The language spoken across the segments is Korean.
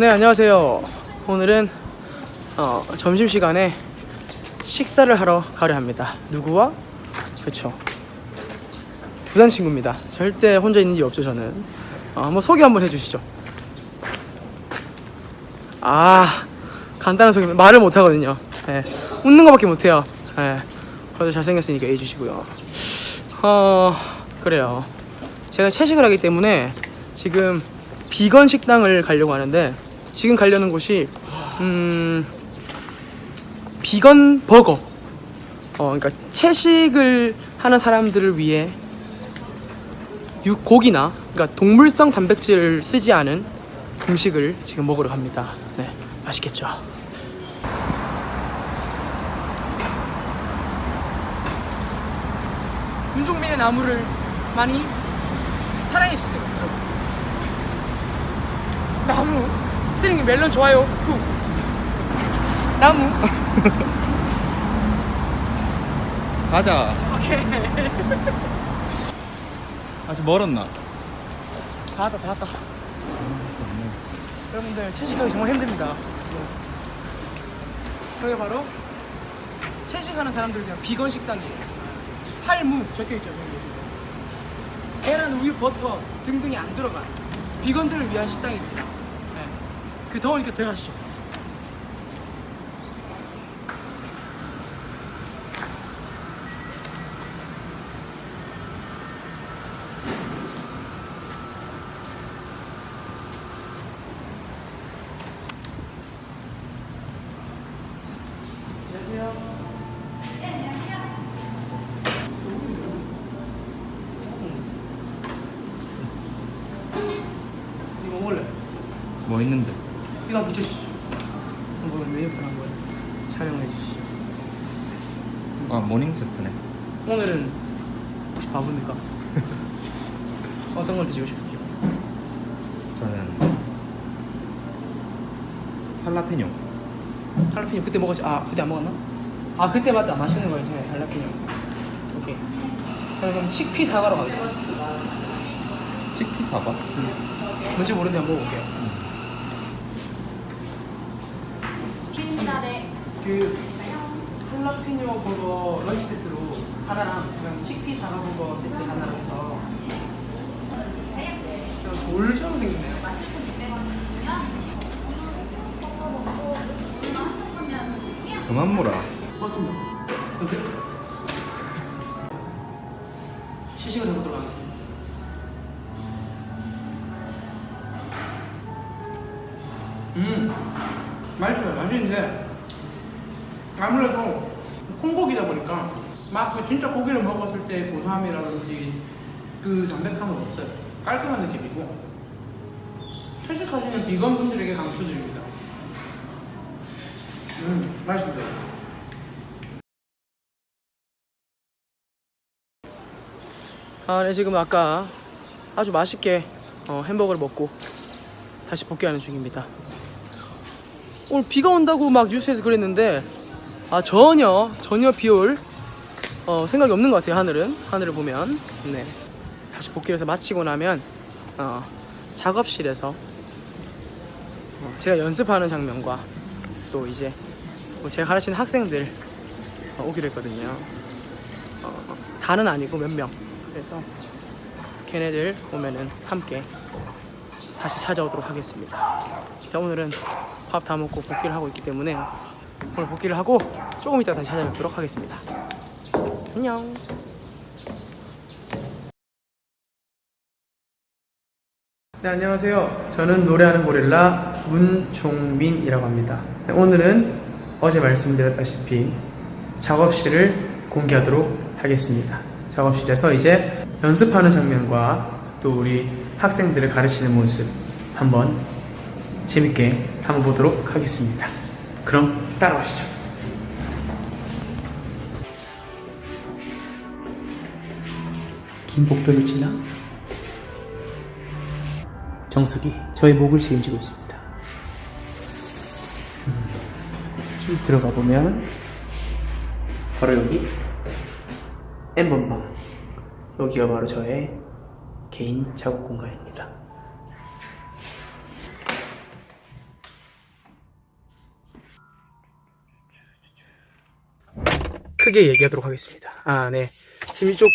네 안녕하세요. 오늘은 어, 점심시간에 식사를 하러 가려 합니다. 누구와? 그쵸. 부산 친구입니다. 절대 혼자 있는 일 없죠 저는. 어, 한번 소개 한번 해주시죠. 아 간단한 소개 말을 못하거든요. 예, 웃는 거밖에 못해요. 예, 그래도 잘생겼으니까 해주시고요. 어 그래요. 제가 채식을 하기 때문에 지금 비건 식당을 가려고 하는데 지금 가려는 곳이 음 비건 버거 어 그러니까 채식을 하는 사람들을 위해 육 고기나 그러니까 동물성 단백질을 쓰지 않은 음식을 지금 먹으러 갑니다. 네, 맛있겠죠. 윤종민의 나무를 많이 사랑해 주세요. 나무. 멜론 좋아요. 구. 나무. 가자. 오케이. 아직 멀었나? 다 왔다 다 왔다. 여러분들 채식하기 정말 힘듭니다. 여기 바로 채식하는 사람들 위한 비건 식당이에요. 팔무 적혀 있죠 저기. 계란, 우유, 버터 등등이 안 들어간 비건들을 위한 식당입니다. 네. 그 더우니까 들어가시죠. 이거 먹을래? 뭐 있는데? 이거 한번 비춰주시죠. 한번 메뉴판 한번 촬영해 주시죠. 아 모닝 세트네. 오늘은 혹시 바쁩니까? 어떤 걸 드시고 싶으세요? 저는 할라페뇨. 할라피뇨 그때 먹었지? 아 그때 안 먹었나? 아 그때 맞다 맛있는 거였지 할라피뇨. 오케이. 저는 그럼 식피 사과로 가겠습니다. 치피 사과? 뭔지 모르는데 한번 먹어볼게요. 그 할라피뇨 버거 런치 세트로 하나랑 그냥 식피 사과 버거 세트 하나랑 해서 저 돌처럼 생겼네요. 그만 물어. 맞습니다. 오케이. 시식을 해보도록 하겠습니다. 음, 맛있어요. 맛있는데 아무래도 콩고기다 보니까 막 그 진짜 고기를 먹었을 때 고소함이라든지 그 담백함은 없어요. 깔끔한 느낌이고 채식하시는 비건 분들에게 강추드립니다. 음, 맛있습니다. 아, 네, 지금 아까 아주 맛있게 어, 햄버거를 먹고 다시 복귀하는 중입니다. 오늘 비가 온다고 막 뉴스에서 그랬는데 아 전혀 전혀 비올 어, 생각이 없는 것 같아요 하늘은 하늘을 보면 네 다시 복귀를 해서 마치고 나면 어, 작업실에서 어, 제가 연습하는 장면과 또 이제 뭐 제가 가르치는 학생들 어, 오기로 했거든요. 어, 다는 아니고 몇 명. 그래서 걔네들 오면은 함께 다시 찾아오도록 하겠습니다. 자, 오늘은 밥 다 먹고 복귀를 하고 있기 때문에 오늘 복귀를 하고 조금 이따 다시 찾아뵙도록 하겠습니다. 안녕. 네, 안녕하세요. 저는 노래하는 고릴라 문종민이라고 합니다. 네, 오늘은 어제 말씀드렸다시피 작업실을 공개하도록 하겠습니다. 작업실에서 이제 연습하는 장면과 또 우리 학생들을 가르치는 모습 한번 재밌게 한번 보도록 하겠습니다. 그럼 따라오시죠. 김복도를 지나 정숙이 저의 목을 책임지고 있습니다. 음, 쭉 들어가 보면 바로 여기 엠번방 여기가 바로 저의 개인 작업 공간입니다. 크게 얘기하도록 하겠습니다. 아, 네. 지금 이쪽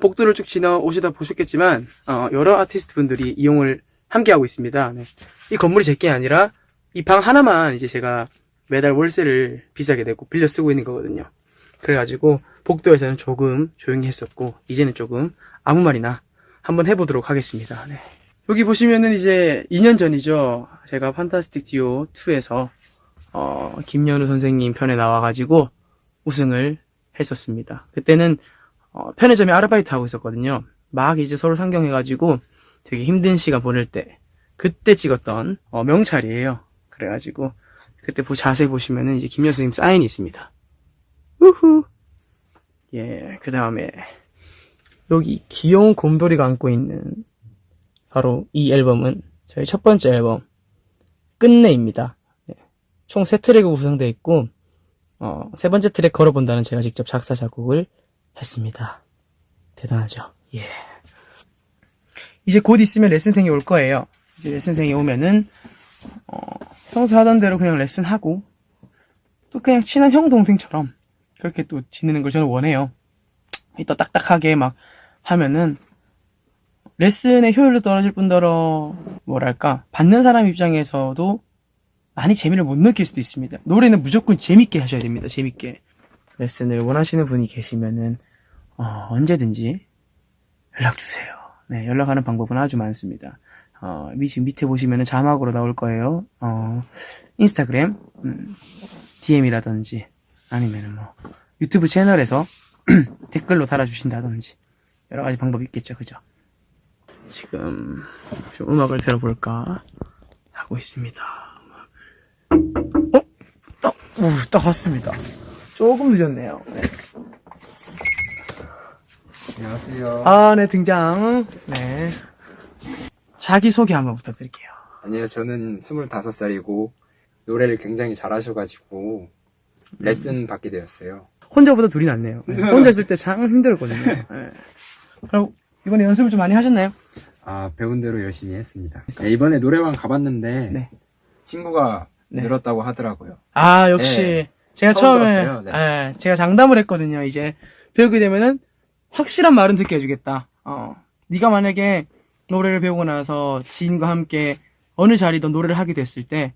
복도를 쭉 지나 오시다 보셨겠지만, 어, 여러 아티스트 분들이 이용을 함께 하고 있습니다. 네. 이 건물이 제게 아니라, 이 방 하나만 이제 제가 매달 월세를 비싸게 내고 빌려 쓰고 있는 거거든요. 그래가지고, 복도에서는 조금 조용히 했었고, 이제는 조금 아무 말이나 한번 해보도록 하겠습니다. 네. 여기 보시면은 이제 2년 전이죠. 제가 판타스틱 듀오 2에서 어, 김연우 선생님 편에 나와가지고 우승을 했었습니다. 그때는 어, 편의점에 아르바이트 하고 있었거든요. 막 이제 서로 상경해가지고 되게 힘든 시간 보낼 때 그때 찍었던 어, 명찰이에요. 그래가지고 그때 보 자세히 보시면은 이제 김연우 선생님 사인이 있습니다. 우후. 예, 그 다음에 여기 귀여운 곰돌이가 안고 있는 바로 이 앨범은 저희 첫 번째 앨범 끝내입니다. 네. 총 세 트랙으로 구성되어 있고 어, 세 번째 트랙 걸어본다는 제가 직접 작사 작곡을 했습니다. 대단하죠. 예. 이제 곧 있으면 레슨생이 올 거예요. 이제 레슨생이 오면은 어, 평소 하던 대로 그냥 레슨하고 또 그냥 친한 형 동생처럼 그렇게 또 지내는 걸 저는 원해요. 또 딱딱하게 막 하면은 레슨의 효율도 떨어질 뿐더러 뭐랄까 받는 사람 입장에서도 많이 재미를 못 느낄 수도 있습니다. 노래는 무조건 재밌게 하셔야 됩니다. 재밌게 레슨을 원하시는 분이 계시면은 어, 언제든지 연락 주세요. 네, 연락하는 방법은 아주 많습니다. 어, 미- 지금 밑에 보시면은 자막으로 나올 거예요. 어, 인스타그램, 음, DM이라든지 아니면은 뭐 유튜브 채널에서 댓글로 달아주신다든지 여러 가지 방법이 있겠죠, 그죠? 지금 좀 음악을 들어볼까 하고 있습니다. 딱, 오, 딱 왔습니다. 조금 늦었네요. 네. 안녕하세요. 아, 네, 등장. 네. 자기소개 한번 부탁드릴게요. 아니요, 저는 25살이고 노래를 굉장히 잘하셔가지고 레슨 받게 되었어요. 혼자보다 둘이 낫네요. 네. 혼자 있을 때 참 힘들었거든요. 네. 그럼 이번에 연습을 좀 많이 하셨나요? 아, 배운 대로 열심히 했습니다. 네, 이번에 노래방 가봤는데 네. 친구가 네. 늘었다고 하더라고요. 아, 역시. 네. 제가 처음 처음에, 들었어요. 네. 예, 제가 장담을 했거든요. 이제, 배우게 되면은, 확실한 말은 듣게 해주겠다. 어. 네가 만약에 노래를 배우고 나서 지인과 함께 어느 자리든 노래를 하게 됐을 때,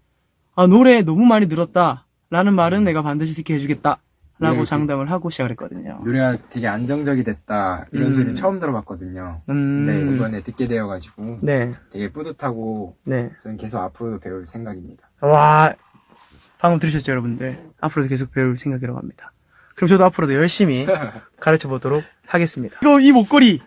아, 노래 너무 많이 늘었다. 라는 말은 내가 반드시 듣게 해주겠다. 라고 음. 네, 장담을 하고 시작을 했거든요. 노래가 되게 안정적이 됐다 이런 음. 소리 처음 들어봤거든요. 음. 네, 이번에 듣게 되어가지고 네, 되게 뿌듯하고 네. 저는 계속 앞으로도 배울 생각입니다. 와, 방금 들으셨죠, 여러분들? 앞으로도 계속 배울 생각이라고 합니다. 그럼 저도 앞으로도 열심히 가르쳐 보도록 하겠습니다. 이거, 이 목걸이!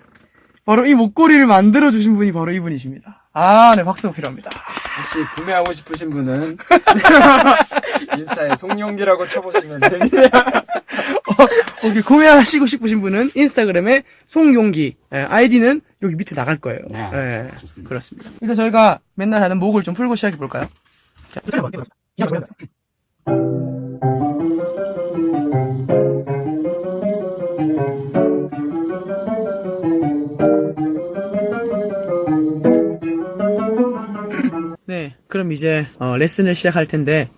바로 이 목걸이를 만들어주신 분이 바로 이분이십니다. 아, 네, 박수가 필요합니다. 혹시 구매하고 싶으신 분은 인스타에 송영기라고 쳐보시면 됩니다. 여기 구매하시고 싶으신 분은 인스타그램에 송용기, 예, 아이디는 여기 밑에 나갈 거예요. 네, 예, 좋습니다. 그렇습니다. 일단 저희가 맨날 하는 목을 좀 풀고 시작해 볼까요? 자, 네, 그럼 이제 어, 레슨을 시작할 텐데,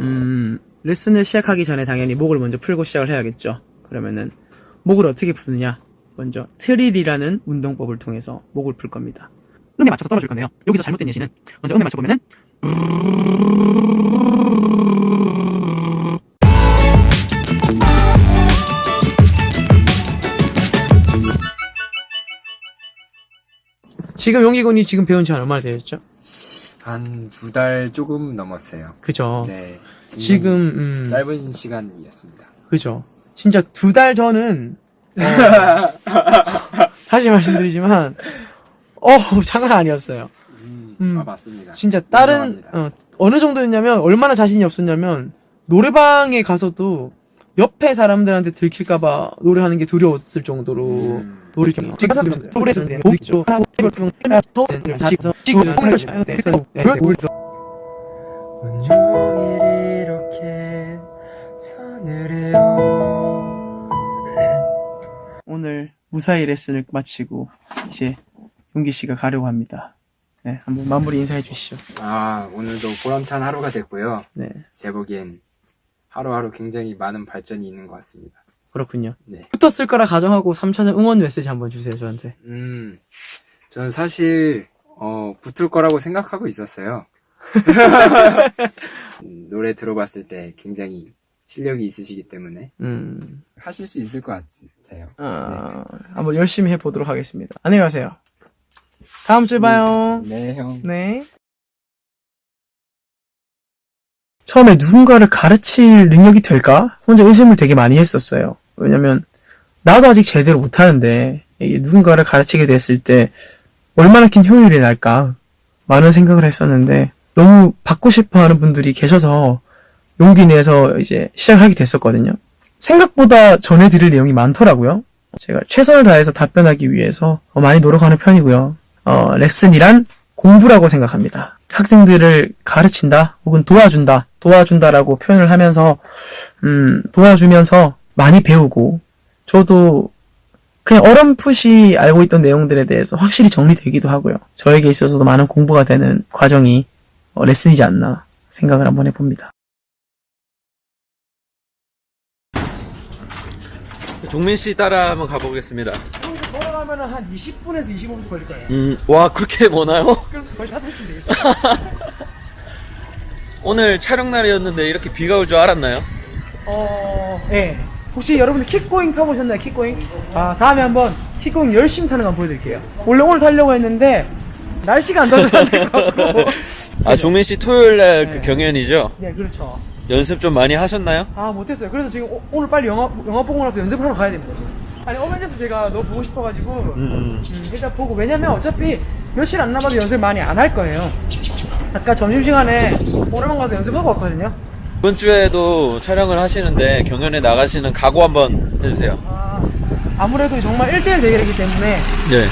음, 레슨을 시작하기 전에 당연히 목을 먼저 풀고 시작을 해야겠죠. 그러면은 목을 어떻게 푸느냐? 먼저 트릴이라는 운동법을 통해서 목을 풀 겁니다. 음에 맞춰서 떨어질 건데요. 여기서 잘못된 예시는 먼저 음에 맞춰 보면은 지금 용기군이 지금 배운 지 얼마나 되었죠? 한 두 달 조금 넘었어요. 그죠. 네. 지금 음, 짧은 시간이었습니다. 그죠. 진짜 두 달 전은 어, 다시 말씀드리지만 어 장난 아니었어요. 음, 음. 아 맞습니다. 진짜 다른. 어, 어느 정도였냐면 얼마나 자신이 없었냐면 노래방에 가서도 옆에 사람들한테 들킬까봐 노래하는 게 두려웠을 정도로 음. 노래 좀 지금 목조 하고 자식서 지금 온종일 이렇게 서늘해요. 오늘 무사히 레슨을 마치고 이제 용기 씨가 가려고 합니다. 네, 한번 마무리 인사해 주시죠. 아 오늘도 보람찬 하루가 됐고요. 네. 제 보기엔 하루하루 굉장히 많은 발전이 있는 것 같습니다. 그렇군요. 네. 붙었을 거라 가정하고 3차전 응원 메시지 한번 주세요, 저한테. 음, 저는 사실, 어, 붙을 거라고 생각하고 있었어요. 음, 노래 들어봤을 때 굉장히 실력이 있으시기 때문에 음, 하실 수 있을 것 같아요. 아, 한번 열심히 해보도록 하겠습니다. 안녕히 가세요. 다음 주에 봐요. 네, 형. 네. 처음에 누군가를 가르칠 능력이 될까? 혼자 의심을 되게 많이 했었어요. 왜냐면, 나도 아직 제대로 못하는데, 이게 누군가를 가르치게 됐을 때, 얼마나 큰 효율이 날까? 많은 생각을 했었는데, 너무 받고 싶어 하는 분들이 계셔서, 용기 내서 이제 시작하게 됐었거든요. 생각보다 전해드릴 내용이 많더라고요. 제가 최선을 다해서 답변하기 위해서 어, 많이 노력하는 편이고요. 어, 레슨이란 공부라고 생각합니다. 학생들을 가르친다 혹은 도와준다 도와준다라고 표현을 하면서 음, 도와주면서 많이 배우고 저도 그냥 어렴풋이 알고 있던 내용들에 대해서 확실히 정리되기도 하고요. 저에게 있어서도 많은 공부가 되는 과정이 어, 레슨이지 않나 생각을 한번 해봅니다. 종민 씨 따라 한번 가보겠습니다. 돌아가면 한 20분에서 25분 걸릴 거예요. 음, 와, 그렇게 머나요? 그럼 거의 5시면 되겠다. 오늘 촬영 날이었는데 이렇게 비가 올 줄 알았나요? 어, 예. 혹시 여러분들 킥고잉 타보셨나요? 킥고잉? 아, 다음에 한번 킥고잉 열심히 타는 거 한번 보여드릴게요. 원래 오늘 타려고 했는데, 날씨가 안 좋아서 안될것 같고. 아, 종민 씨 토요일 날그 네. 경연이죠? 네, 그렇죠. 연습 좀 많이 하셨나요? 아, 못했어요. 그래서 지금 오, 오늘 빨리 영화, 영화 보고 나서 연습하러 가야 됩니다. 아니, 어벤져스 제가 너무 보고 싶어가지고, 음, 일단 보고, 왜냐면 어차피 며칠 안 남아도 연습 많이 안 할 거예요. 아까 점심시간에 오래만 가서 연습하고 왔거든요. 이번 주에도 촬영을 하시는데 경연에 나가시는 각오 한번 해주세요. 아, 아무래도 정말 1대1 대결이기 때문에 네.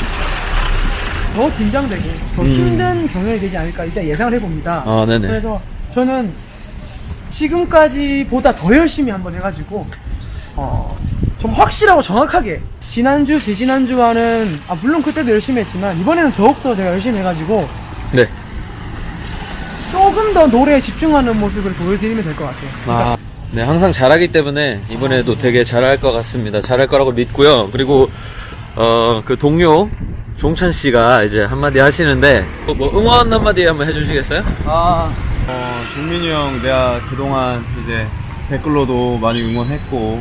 더 긴장되고 더 힘든 경연이 되지 않을까 일단 예상을 해봅니다. 아, 네네. 그래서 저는 지금까지보다 더 열심히 한번 해가지고 어, 좀 확실하고 정확하게 지난주, 지지난주와는 아, 물론 그때도 열심히 했지만 이번에는 더욱더 제가 열심히 해가지고 네. 조금 더 노래에 집중하는 모습을 보여드리면 될 것 같아요. 아, 네, 항상 잘하기 때문에 이번에도 되게 잘할 것 같습니다. 잘할 거라고 믿고요. 그리고, 어, 그 동료, 종찬 씨가 이제 한마디 하시는데, 뭐, 뭐 응원 한마디 한번 해주시겠어요? 아, 어, 종민이 형 내가 그동안 이제 댓글로도 많이 응원했고,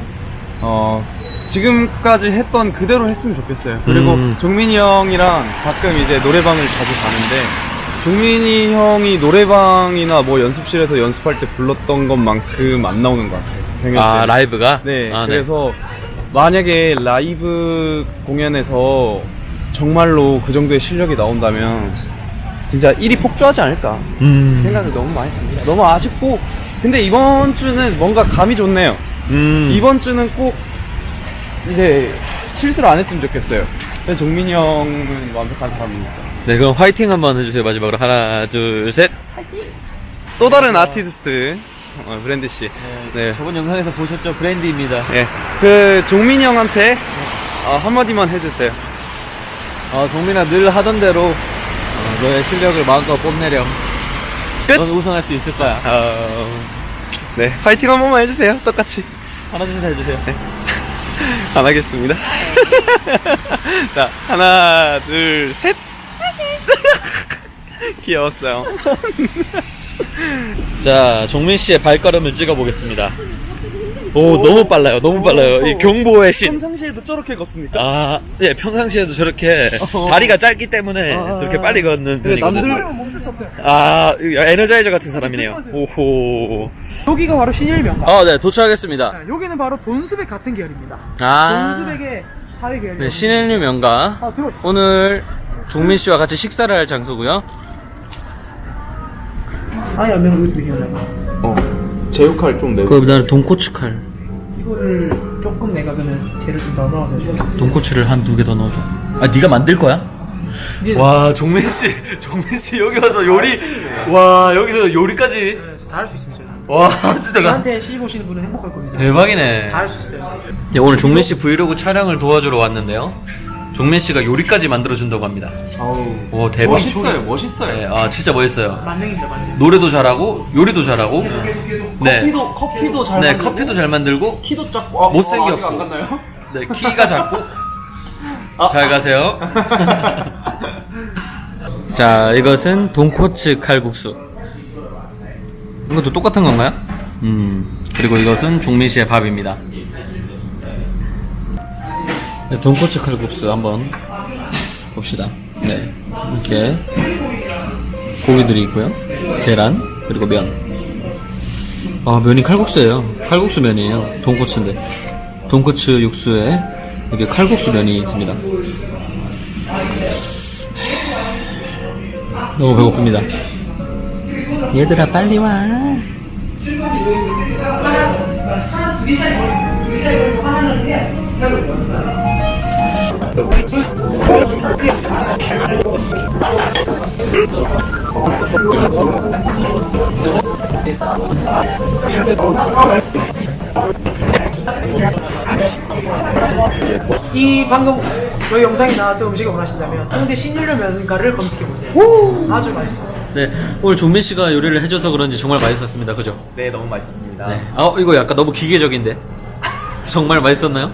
어, 지금까지 했던 그대로 했으면 좋겠어요. 그리고 음. 종민이 형이랑 가끔 이제 노래방을 자주 가는데, 종민이 형이 노래방이나 뭐 연습실에서 연습할 때 불렀던 것만큼 안 나오는 것 같아요. 경연 아, 때. 라이브가? 네, 아, 그래서 만약에 라이브 공연에서 정말로 그 정도의 실력이 나온다면 진짜 1위 폭주하지 않을까 음. 생각을 너무 많이 듭니다. 너무 아쉽고 근데 이번 주는 뭔가 감이 좋네요. 음. 이번 주는 꼭 이제 실수를 안 했으면 좋겠어요. 종민이 형은 완벽한 사람입니다. 네, 그럼 화이팅 한번 해주세요. 마지막으로 하나, 둘, 셋. 또 다른 아티스트 어, 브랜드 씨. 네. 저번 영상에서 보셨죠? 브랜디입니다. 예. 그 종민이 형한테 어, 한마디만 해주세요. 어, 종민아 늘 하던 대로 어, 너의 실력을 마음껏 뽐내렴. 끝! 넌 우승할 수 있을 거야. 어, 네, 파이팅 한 번만 해주세요. 똑같이. 하나, 둘, 셋 해주세요. 안 하겠습니다. 자, 하나, 둘, 셋. 귀여웠어요. 자, 종민 씨의 발걸음을 찍어 보겠습니다. 오, 너무 빨라요. 너무 빨라요. 이 경보의 신. 평상시에도 저렇게 걷습니까? 아, 예, 평상시에도 저렇게 어. 다리가 짧기 때문에 아. 저렇게 빨리 걷는 근데 편이거든요. 남들- 멈출 수 없어요. 아, 에너자이저 같은 사람이네요. 오호. 여기가 바로 신일명가. 아, 네, 도착하겠습니다. 자, 여기는 바로 돈수백 같은 계열입니다. 아, 돈수백의 하위 계열. 네, 신일류 명가. 아, 들어. 오늘 종민 씨와 같이 식사를 할 장소고요. 아니, 안 매운 거 어떻게 생각나요? 어, 제 역할 좀 내고. 그 다음에 돈코츠 칼. 이거를 조금 내가 그러면 재를 좀더 넣어서 해줘. 돈코츠를 한 두 개 더 넣어줘. 아, 네가 만들 거야? 와, 종민 씨, 종민 씨 여기 와서 요리, 와, 여기서 요리까지. 다 할 수 있습니다. 제가. 와, 진짜. 저한테 시집 오시는 분은 행복할 겁니다. 대박이네. 다 할 수 있어요. 네, 오늘 종민 씨 브이로그 촬영을 도와주러 왔는데요. 종민 씨가 요리까지 만들어준다고 합니다. 아우. 오, 대박. 멋있어요, 멋있어요. 네, 아, 진짜 멋있어요. 만능입니다 만능 노래도 잘하고, 요리도 잘하고, 네. 커피도 커피도 잘 네, 만들고, 커피도 잘 만들고, 키도 작고 아, 못생겼고. 아직 안 갔나요? 네, 키가 작고. 잘 가세요. 자, 이것은 돈코츠 칼국수. 이것도 똑같은 건가요? 음, 그리고 이것은 종민 씨의 밥입니다. 네, 돈코츠 칼국수 한번 봅시다. 네, 이렇게 고기들이 있고요. 계란, 그리고 면. 아, 면이 칼국수예요. 칼국수 면이에요. 돈코츠인데. 돈코츠 육수에 이렇게 칼국수 면이 있습니다. 너무 배고픕니다. 얘들아 빨리 와. 이 방금 저희 영상에 나왔던 음식을 원하신다면 홍대 신일류 면가를 검색해보세요 아주 맛있어요 네, 오늘 종민 씨가 요리를 해줘서 그런지 정말 맛있었습니다. 그죠? 네, 너무 맛있었습니다. 네. 아, 이거 약간 너무 기계적인데. 정말 맛있었나요?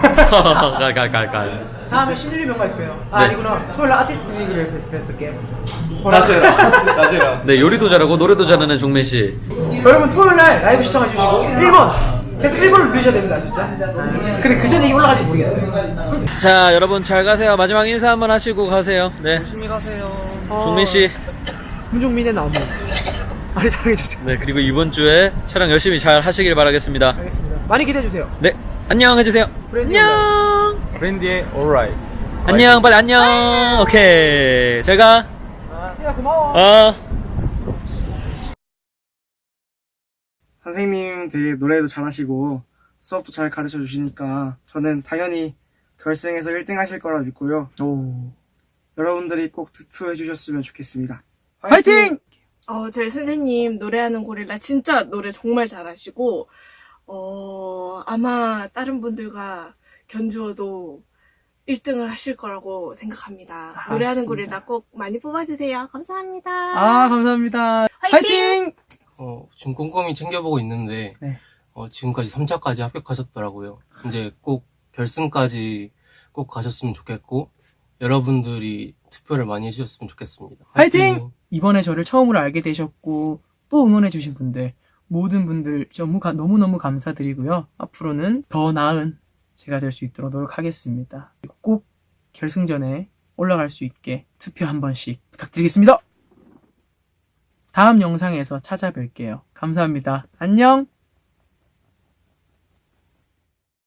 깔깔깔깔. 다음에 신일류 면가 있을 거예요 아 네. 아니구나 토요일 날 아티스트 리그를 뵐게요 다시 해라. 다시 해라. 네, 요리도 잘하고 노래도 잘하는 종민 씨. 여러분 토요일 날 라이브 시청해 주시고 1번 계속 1번을 누르셔야 됩니다 진짜 근데 그 전에 이게 올라갈지 모르겠어요 자, 여러분 잘 가세요. 마지막 인사 한번 하시고 가세요. 네. 조심히 가세요 종민 씨. 문종민의 나무 많이 사랑해 주세요 네, 그리고 이번 주에 촬영 열심히 잘 하시길 바라겠습니다. 알겠습니다 많이 기대해 주세요 네, 안녕 해주세요. 브랜디 안녕. 브랜디의 alright. 안녕, 빨리 안녕. 오케이. 잘 가. 야 고마워 어. 선생님 되게 노래도 잘하시고 수업도 잘 가르쳐 주시니까 저는 당연히 결승에서 1등 하실 거라 믿고요. 여러분들이 꼭 투표해 주셨으면 좋겠습니다. 화이팅! 어, 저희 선생님 노래하는 고릴라 진짜 노래 정말 잘하시고, 어, 아마 다른 분들과 견주어도 1등을 하실 거라고 생각합니다. 노래하는 고릴라 꼭 많이 뽑아주세요. 감사합니다. 아 감사합니다 화이팅! 어, 지금 꼼꼼히 챙겨보고 있는데, 네. 어, 지금까지 3차까지 합격하셨더라고요. 이제 꼭 결승까지 꼭 가셨으면 좋겠고, 여러분들이 투표를 많이 해주셨으면 좋겠습니다. 화이팅! 이번에 저를 처음으로 알게 되셨고 또 응원해주신 분들 모든 분들 가- 너무너무 감사드리고요. 앞으로는 더 나은 제가 될 수 있도록 노력하겠습니다. 꼭 결승전에 올라갈 수 있게 투표 한 번씩 부탁드리겠습니다. 다음 영상에서 찾아뵐게요. 감사합니다. 안녕!